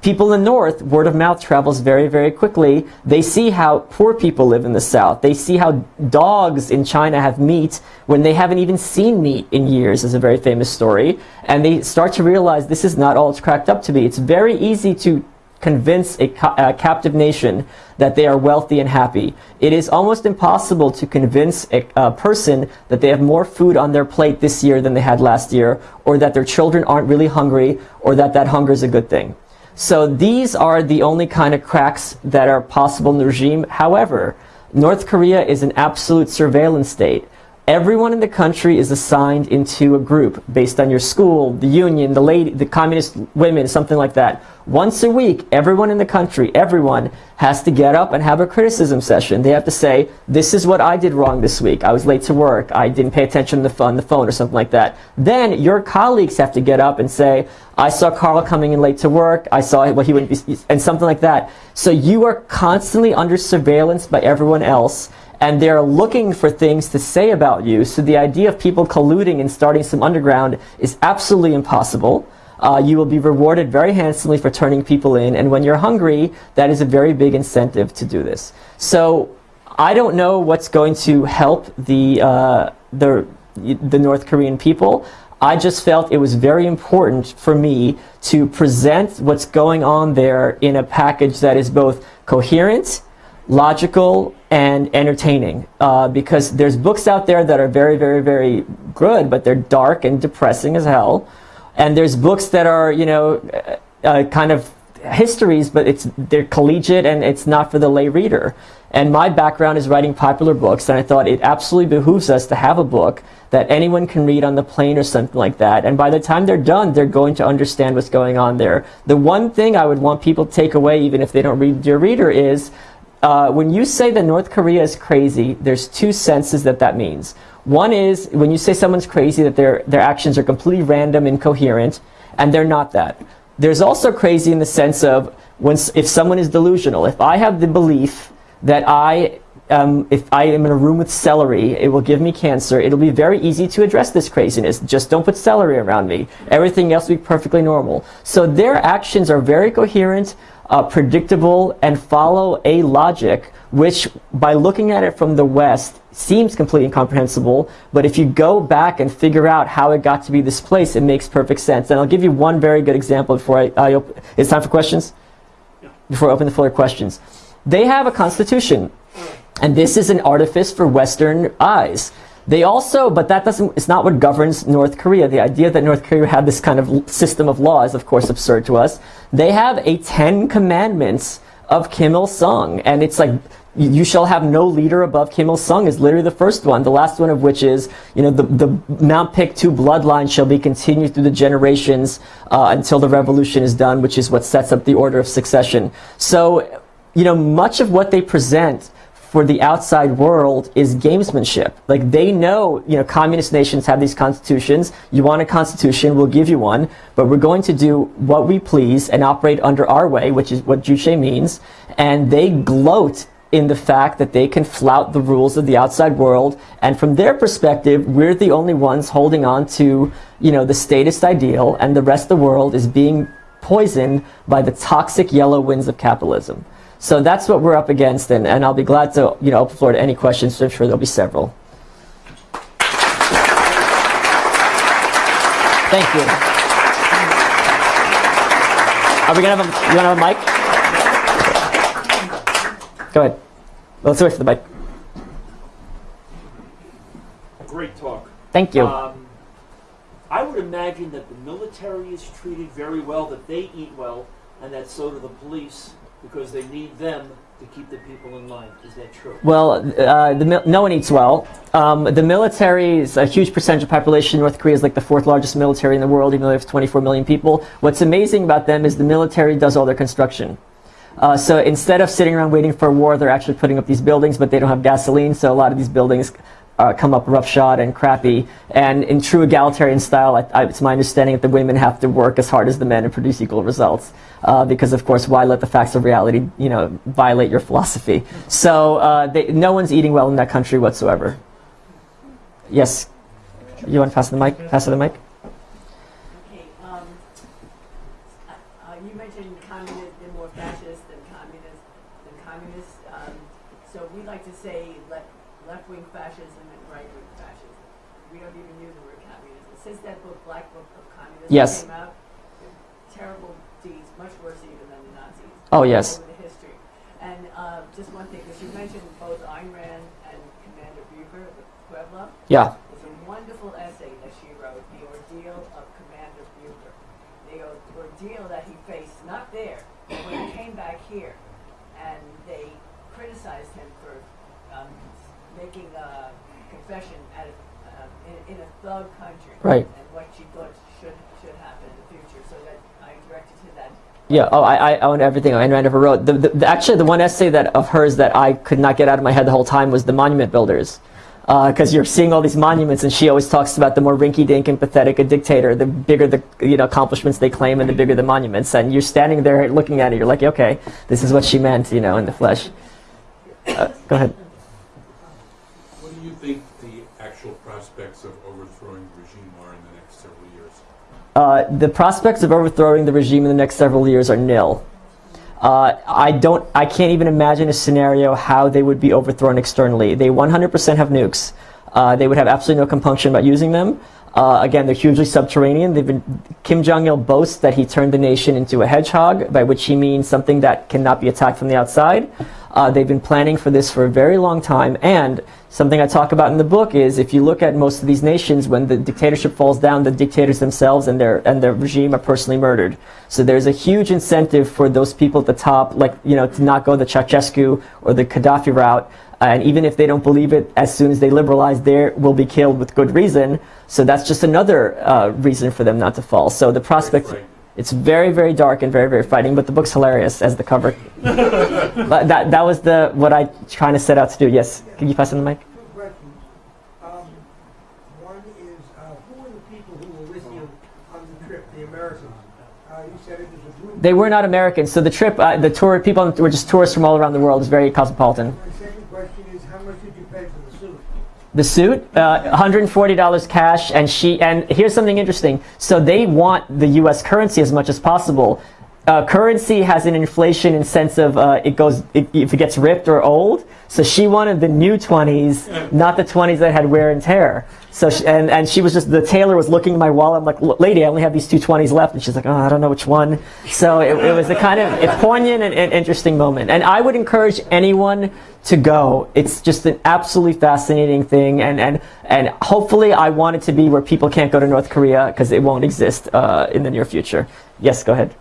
people in the North, word of mouth travels very, very quickly. They see how poor people live in the South. They see how dogs in China have meat when they haven't even seen meat in years, is a very famous story. And they start to realize this is not all it's cracked up to be. It's very easy to convince a, a, captive nation that they are wealthy and happy. It is almost impossible to convince a, a, person that they have more food on their plate this year than they had last year, or that their children aren't really hungry, or that that hunger is a good thing. So these are the only kind of cracks that are possible in the regime. However, North Korea is an absolute surveillance state. Everyone in the country is assigned into a group based on your school, the union, the lady, the communist women, something like that. Once a week, everyone in the country, everyone has to get up and have a criticism session. They have to say, this is what I did wrong this week. I was late to work. I didn't pay attention to the phone, the phone or something like that. Then your colleagues have to get up and say, I saw Carl coming in late to work. I saw what he wouldn't be, and something like that. So you are constantly under surveillance by everyone else and they're looking for things to say about you. So the idea of people colluding and starting some underground is absolutely impossible. Uh, you will be rewarded very handsomely for turning people in, and when you're hungry, that is a very big incentive to do this. So I don't know what's going to help the, uh, the, the North Korean people. I just felt it was very important for me to present what's going on there in a package that is both coherent, logical, and entertaining uh, because there's books out there that are very, very, very good, but they're dark and depressing as hell. And there's books that are, you know, uh, uh, kind of histories, but it's they're collegiate and it's not for the lay reader. And my background is writing popular books, and I thought it absolutely behooves us to have a book that anyone can read on the plane or something like that. And by the time they're done, they're going to understand what's going on there. The one thing I would want people to take away, even if they don't read Dear Reader, is uh, when you say that North Korea is crazy, there's two senses that that means. One is when you say someone's crazy, that their, their actions are completely random, and incoherent, and they're not that. There's also crazy in the sense of when, if someone is delusional. If I have the belief that I um, if I am in a room with celery, it will give me cancer. It'll be very easy to address this craziness. Just don't put celery around me. Everything else will be perfectly normal. So their actions are very coherent uh, predictable, and follow a logic which, by looking at it from the West, seems completely incomprehensible. But if you go back and figure out how it got to be this place, it makes perfect sense. And I'll give you one very good example before I, I it's time for questions? Before I open the floor to questions. They have a constitution. And this is an artifice for Western eyes. They also, but that doesn't, it's not what governs North Korea. The idea that North Korea had this kind of system of law is, of course, absurd to us. They have a Ten Commandments of Kim Il-sung, and it's like, you shall have no leader above Kim Il-sung is literally the first one. The last one of which is, you know, the, the Mount Paektu bloodline shall be continued through the generations uh, until the revolution is done, which is what sets up the order of succession. So, you know, much of what they present for the outside world is gamesmanship. Like they know, you know, communist nations have these constitutions. You want a constitution, we'll give you one, but we're going to do what we please and operate under our way, which is what Juche means. And they gloat in the fact that they can flout the rules of the outside world. And from their perspective, we're the only ones holding on to, you know, the statist ideal and the rest of the world is being poisoned by the toxic yellow winds of capitalism. So that's what we're up against, and, and I'll be glad to you know, open the floor to any questions. I'm sure there'll be several. Thank you. Are we gonna have a, you wanna have a mic? Go ahead. Let's wait for the mic. Great talk. Thank you. Um, I would imagine that the military is treated very well, that they eat well, and that so do the police because they need them to keep the people in line. Is that true? Well, uh, the, no one eats well. Um, the military is a huge percentage of population. North Korea is like the fourth largest military in the world, even though they have 24 million people. What's amazing about them is the military does all their construction. Uh, so instead of sitting around waiting for war, they're actually putting up these buildings, but they don't have gasoline, so a lot of these buildings uh, come up roughshod and crappy. And in true egalitarian style, I, I, it's my understanding that the women have to work as hard as the men and produce equal results. Uh, because of course, why let the facts of reality, you know, violate your philosophy? So uh, they, no one's eating well in that country whatsoever. Yes, you want to pass the mic? Pass the mic. Okay. Um, uh, you mentioned communist, they're more fascist than communist, than communist. Um, so we like to say left, left-wing fascism and right-wing fascism. We don't even use the word communism. Since that book, Black Book of Communism, yes. out, terrible deeds, much worse even than the Nazis. Oh, yes. Over the history. And uh, just one thing, because you mentioned both Ayn Rand and Commander Bucher, the Pueblo. Yeah. It's a wonderful essay that she wrote, The Ordeal of Commander Bucher. The ordeal that he faced, not there, but when he came back here. And they criticized him for um, making uh, confession at a, um, in, in a thug country. Right. And what she thought should, should happen in the future, so that I directed to that. Yeah. Oh, I, I own everything Ayn Rand ever wrote. The, the, the, actually, the one essay that of hers that I could not get out of my head the whole time was the Monument Builders, because you're seeing all these monuments, and she always talks about the more rinky-dink and pathetic a dictator, the bigger the you know accomplishments they claim, and the bigger the monuments. And you're standing there looking at it, you're like, okay, this is what she meant, you know, in the flesh. Uh, go ahead. What do you think the actual prospects of overthrowing the regime are in the next several years? Uh, the prospects of overthrowing the regime in the next several years are nil. Uh, I don't. I can't even imagine a scenario how they would be overthrown externally. They 100% have nukes. Uh, they would have absolutely no compunction about using them. Uh, again, they're hugely subterranean. They've been, Kim Jong Il boasts that he turned the nation into a hedgehog, by which he means something that cannot be attacked from the outside. Uh, they've been planning for this for a very long time, and something I talk about in the book is if you look at most of these nations, when the dictatorship falls down, the dictators themselves and their and their regime are personally murdered. So there's a huge incentive for those people at the top, like you know, to not go the Ceausescu or the Gaddafi route. And even if they don't believe it, as soon as they liberalize, they will be killed with good reason. So that's just another uh, reason for them not to fall. So the prospect. frightening. It's very, very dark and very, very frightening, but the book's hilarious as the cover. But that, that was the what I trying to set out to do. Yes, can you pass on the mic? Two questions. Um, one is, uh, who are the people who were with you on the trip, the Americans? Uh, you said it was a group. They were not Americans, so the trip, uh, the tour people were just tourists from all around the world. It's very cosmopolitan. My second question is, how much did you pay for the suit? The suit, uh, $140 cash, and she. And here's something interesting. So they want the U.S. currency as much as possible. Uh, currency has an inflation in sense of uh, it goes it, if it gets ripped or old. So she wanted the new 20s, not the 20s that had wear and tear. So she, and and she was just the tailor was looking at my wallet. I'm like, lady, I only have these two 20s left, and she's like, oh, I don't know which one. So it, it was a kind of a poignant and, and interesting moment. And I would encourage anyone to go. It's just an absolutely fascinating thing, and and and hopefully, I want it to be where people can't go to North Korea because it won't exist uh, in the near future. Yes, go ahead.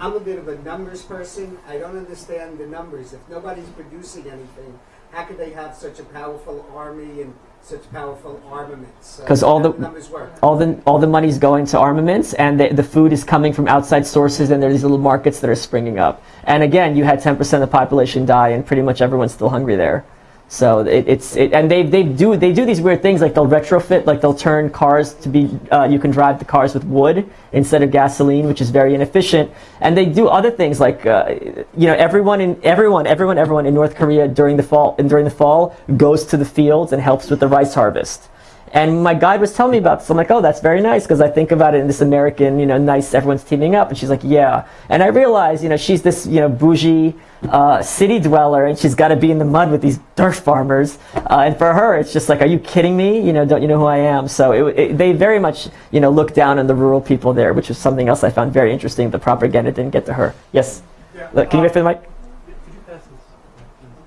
I'm a bit of a numbers person. I don't understand the numbers. If nobody's producing anything, how could they have such a powerful army and such powerful armaments? Uh, 'Cause all the- numbers work. all the all the money's going to armaments, and the, the food is coming from outside sources, and there are these little markets that are springing up. And again, you had 10% of the population die, and pretty much everyone's still hungry there. So it, it's it, and they they do they do these weird things like they'll retrofit like they'll turn cars to be uh, you can drive the cars with wood instead of gasoline, which is very inefficient. And they do other things like uh, you know everyone in everyone everyone everyone in North Korea during the fall and during the fall goes to the fields and helps with the rice harvest. And my guide was telling me about this. I'm like, oh, that's very nice because I think about it in this American, you know, nice, everyone's teaming up. And she's like, yeah. And I realized, you know, she's this, you know, bougie uh, city dweller and she's got to be in the mud with these dirt farmers. Uh, and for her, it's just like, are you kidding me? You know, don't you know who I am? So it, it, they very much, you know, look down on the rural people there, which is something else I found very interesting. The propaganda didn't get to her. Yes. Yeah, Look, Can you wait for the mic?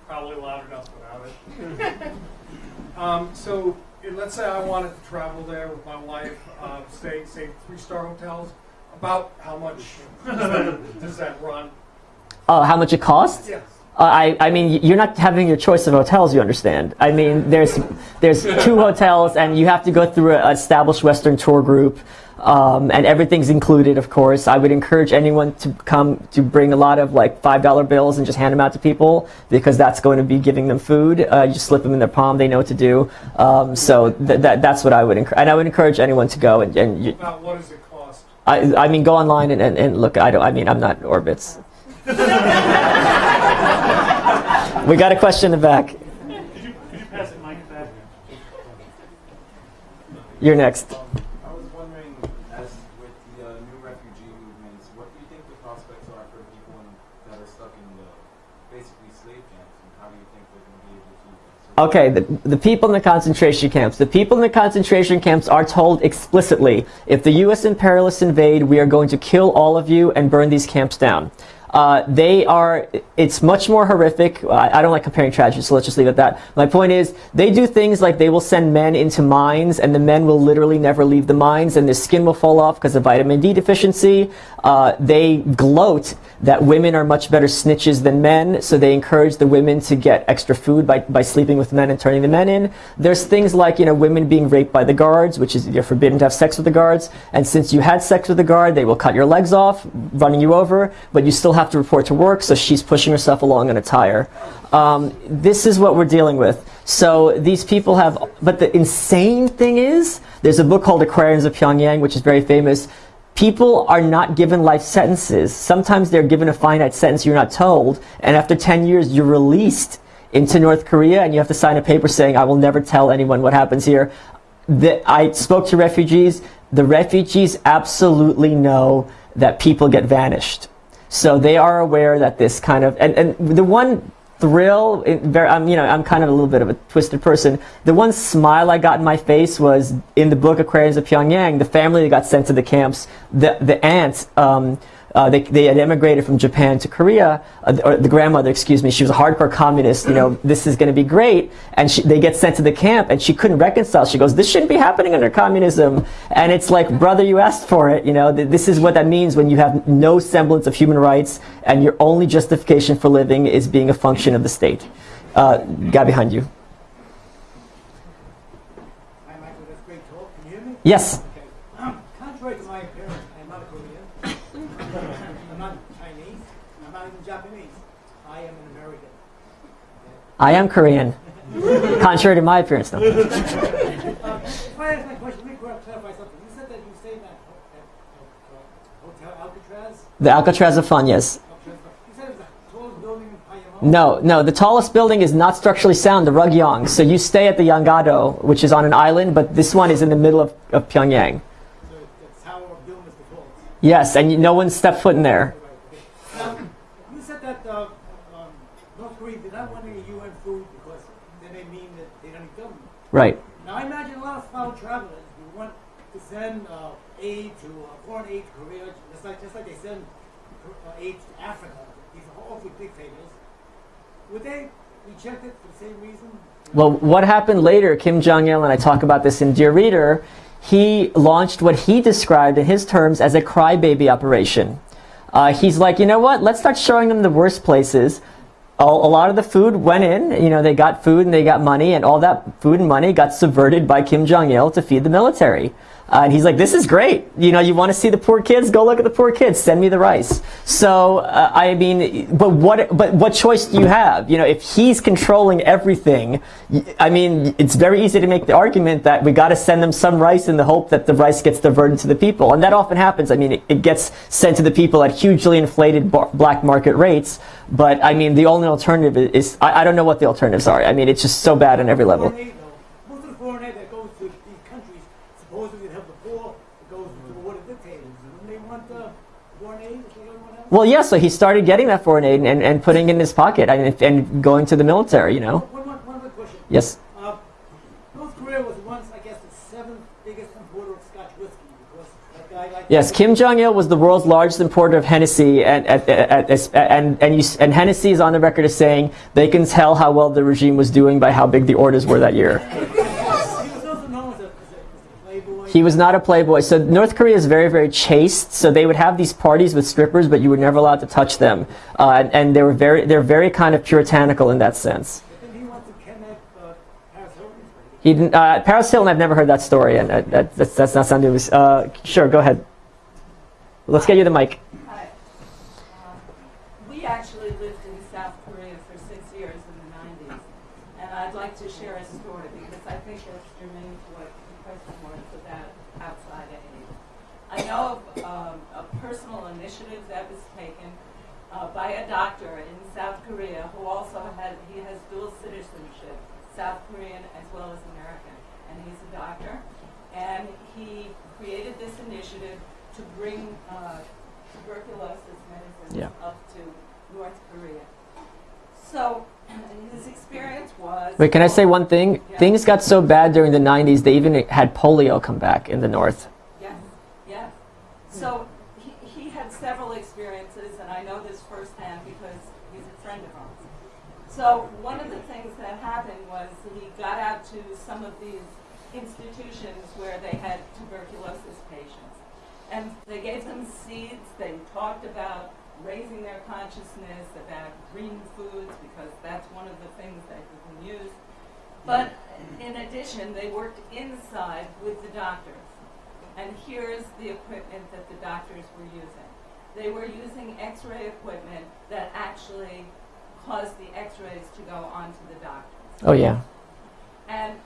Probably loud enough without it. um, so, let's say I wanted to travel there with my wife, uh, stay, say, three-star hotels. About how much does that, does that run? Oh, how much it costs? Yes. I, I mean, you're not having your choice of hotels, you understand. I mean, there's, there's two hotels, and you have to go through an established Western tour group, um, and everything's included, of course. I would encourage anyone to come to bring a lot of like $5 bills and just hand them out to people, because that's going to be giving them food. Uh, you just slip them in their palm, they know what to do. Um, so th- that, that's what I would encourage. And I would encourage anyone to go, and, and you, About what does it cost? I, I mean, go online and, and, and look. I don't. I mean, I'm not Orbitz. we got a question in the back. Could you, could you pass it, Mike, back? You're next. I was wondering, as with the uh, new refugee movements, what do you think the prospects are for people in, that are stuck in the basically slave camps, and how do you think they're going to be able to? Okay, the, the people in the concentration camps. The people in the concentration camps are told explicitly, if the U.S. imperialists invade, we are going to kill all of you and burn these camps down. Uh, they are, it's much more horrific. I, I don't like comparing tragedies, so let's just leave it at that. My point is, they do things like they will send men into mines, and the men will literally never leave the mines, and their skin will fall off because of vitamin D deficiency. Uh, they gloat that women are much better snitches than men, so they encourage the women to get extra food by, by sleeping with men and turning the men in. There's things like, you know, women being raped by the guards, which is you're forbidden to have sex with the guards, and since you had sex with the guard, they will cut your legs off, running you over, but you still have to report to work, so she's pushing herself along on a tire. Um, this is what we're dealing with. So these people have, but the insane thing is, there's a book called Aquariums of Pyongyang, which is very famous. People are not given life sentences. Sometimes they're given a finite sentence you're not told, and after 10 years, you're released into North Korea, and you have to sign a paper saying, I will never tell anyone what happens here. The, I spoke to refugees. The refugees absolutely know that people get vanished. So they are aware that this kind of, and, and the one thrill, I'm, you know, I'm kind of a little bit of a twisted person. The one smile I got in my face was in the book Aquariums of Pyongyang, the family that got sent to the camps, the, the aunt, um, uh, they, they had emigrated from Japan to Korea, uh, or the grandmother, excuse me, she was a hardcore communist, you know, this is going to be great. And she, they get sent to the camp and she couldn't reconcile. She goes, this shouldn't be happening under communism. And it's like, brother, you asked for it. You know, th- this is what that means when you have no semblance of human rights and your only justification for living is being a function of the state. Uh, guy behind you. Hi, Michael. That's great talk. Can you hear me? Yes. Okay. Um, contrary to my appearance, I'm not a Korean. I'm not Chinese. I'm not even Japanese. I am an American. I am Korean. Contrary to my appearance, no. If I ask my question, let me clarify something. You said that you stayed in that, ho- that Hotel Alcatraz? The Alcatraz of Fun, yes. Alcatraz. You said it was the tallest building in Payamal? No, no. The tallest building is not structurally sound, the Ryugyong. So you stay at the Yanggakdo, which is on an island, but this one is in the middle of, of Pyongyang. So the Tower of is the. Yes, and you, no one stepped foot in there. Right, okay. Now, you said that uh, um, North Korea did not want any UN food because then they mean that they don't need government. Right. Now, I imagine a lot of fellow travelers who want to send uh, aid to uh, foreign aid to Korea, just like just like they send uh, aid to Africa. These are awfully dictators. Would they reject it for the same reason? Well, what happened later, Kim Jong il, and I talk about this in Dear Reader, he launched what he described in his terms as a crybaby operation. Uh, he's like, you know what? Let's start showing them the worst places. A, lot of the food went in, you know, they got food and they got money, and all that food and money got subverted by Kim Jong il to feed the military. Uh, and he's like, this is great. You know, you want to see the poor kids? Go look at the poor kids. Send me the rice. So, uh, I mean, but what, but what choice do you have? You know, if he's controlling everything, I mean, it's very easy to make the argument that we got to send them some rice in the hope that the rice gets diverted to the people. And that often happens. I mean, it, it gets sent to the people at hugely inflated bar- black market rates. But I mean, the only alternative is, I, I don't know what the alternatives are. I mean, it's just so bad on every level. Foreign aid, though, most of the foreign aid that goes to these countries supposedly to help the poor, it goes to the war dictators. Wouldn't they want uh, foreign aid if they don't want help? Well, yeah, so he started getting that foreign aid and, and putting it in his pocket and, and going to the military, you know. One, one, one question. Yes. Uh, North Korea was once, I guess, the seventh biggest importer of Scotch whiskey because that guy like Yes, Kim Jong Il was the world's largest importer of Hennessy, and and and and, and, you, and Hennessy is on the record as saying they can tell how well the regime was doing by how big the orders were that year. He was also known as a, as a, as a playboy. He was not a playboy. So North Korea is very, very chaste. So they would have these parties with strippers, but you were never allowed to touch them, uh, and, and they were very, they're very kind of puritanical in that sense. He? Didn't, uh, Paris Hilton. I've never heard that story, and uh, that, that's, that's not something. Uh, sure, go ahead. Let's get you the mic. Hi. Um, We actually lived in South Korea for six years in the 90s, and I'd like to share a story because I think that's germane to what the question was about outside aid. I know of um, a personal initiative that was taken uh, by a doctor in South Korea who also had, he has dual citizenship, South Korean as well as American, and he's a doctor. And he created this initiative to bring uh, tuberculosis medicine Yeah. up to North Korea. So his experience was. Wait, can I say one thing? Yeah. Things got so bad during the 90s, they even had polio come back in the north. Yes, yes. So he, he had had several experiences, and I know this firsthand because he's a friend of ours. So one of the things that happened was he got out to some of these institutions where they had tuberculosis patients. And they gave them seeds, they talked about raising their consciousness, about green foods, because that's one of the things that you can use. But in addition, they worked inside with the doctors. And here's the equipment that the doctors were using. They were using x-ray equipment that actually caused the x-rays to go onto the doctor. Oh yeah. And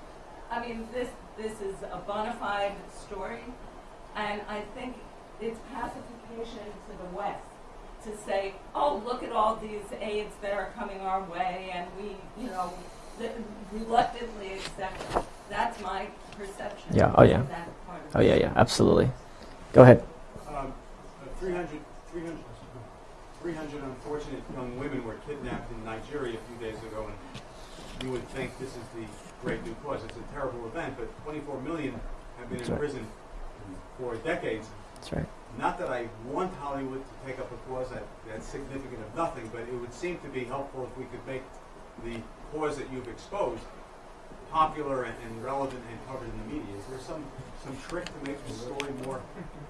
I mean, this this is a bona fide story, and I think it's pacification to the West to say, oh, look at all these aids that are coming our way, and we, you know, reluctantly accept them. That's my perception. Yeah, oh, yeah. of that part of Oh yeah, yeah, absolutely. Go ahead. Um, uh, 300, 300, 300 unfortunate young women were kidnapped in Nigeria a few days ago, and you would think this is the great new cause. It's a terrible event, but 24 million have been That's in right. prison for decades. That's right. Not that I want Hollywood to take up a cause that, that's significant of nothing, but it would seem to be helpful if we could make the cause that you've exposed popular and, and relevant and covered in the media. Is there some, some trick to make the story more,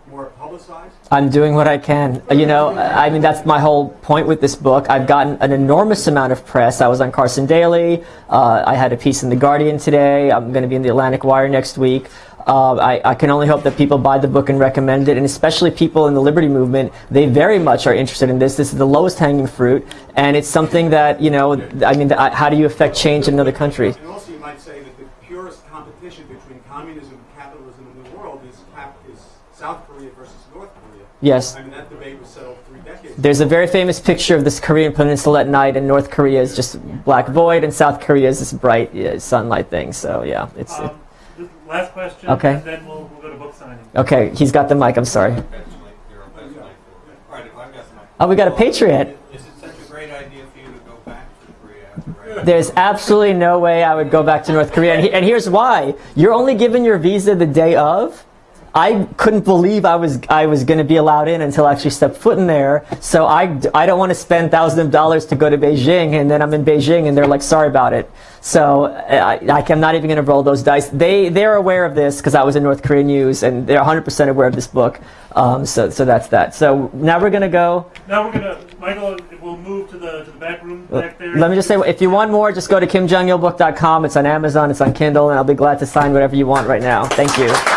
more publicized? I'm doing what I can. You know, I mean, that's my whole point with this book. I've gotten an enormous amount of press. I was on Carson Daly. Uh, I had a piece in The Guardian today. I'm going to be in the Atlantic Wire next week. Uh, I, I can only hope that people buy the book and recommend it, and especially people in the liberty movement. They very much are interested in this. This is the lowest hanging fruit, and it's something that, you know, I mean, how do you affect change in another country? And also, you might say that the purest competition between communism and capitalism in the world is, cap- is South Korea versus North Korea. Yes. I mean, that debate was settled three decades. There's a very famous picture of this Korean peninsula at night, and North Korea is just black void, and South Korea is this bright yeah, sunlight thing. So yeah, it's. Um, this- last question, Okay. and then we'll, we'll go to book signing. okay, he's got the mic. I'm sorry. Alright, if I've got some. Oh, we got a Patriot. Is it such a great idea for you to go back to Korea? There's absolutely no way I would go back to North Korea, and, he, and here's why: you're only given your visa the day of. I couldn't believe I was I was going to be allowed in until I actually stepped foot in there. So I, I don't want to spend thousands of dollars to go to Beijing, and then I'm in Beijing, and they're like, sorry about it. So I, I'm not even going to roll those dice. They they're aware of this because I was in North Korean news, and they're 100% aware of this book. Um, so so that's that. So now we're going to go. Now we're gonna, Michael, we'll move to the to the back room back there. Let me just say, if you want more, just go to kimjongilbook.com. It's on Amazon, it's on Kindle, and I'll be glad to sign whatever you want right now. Thank you.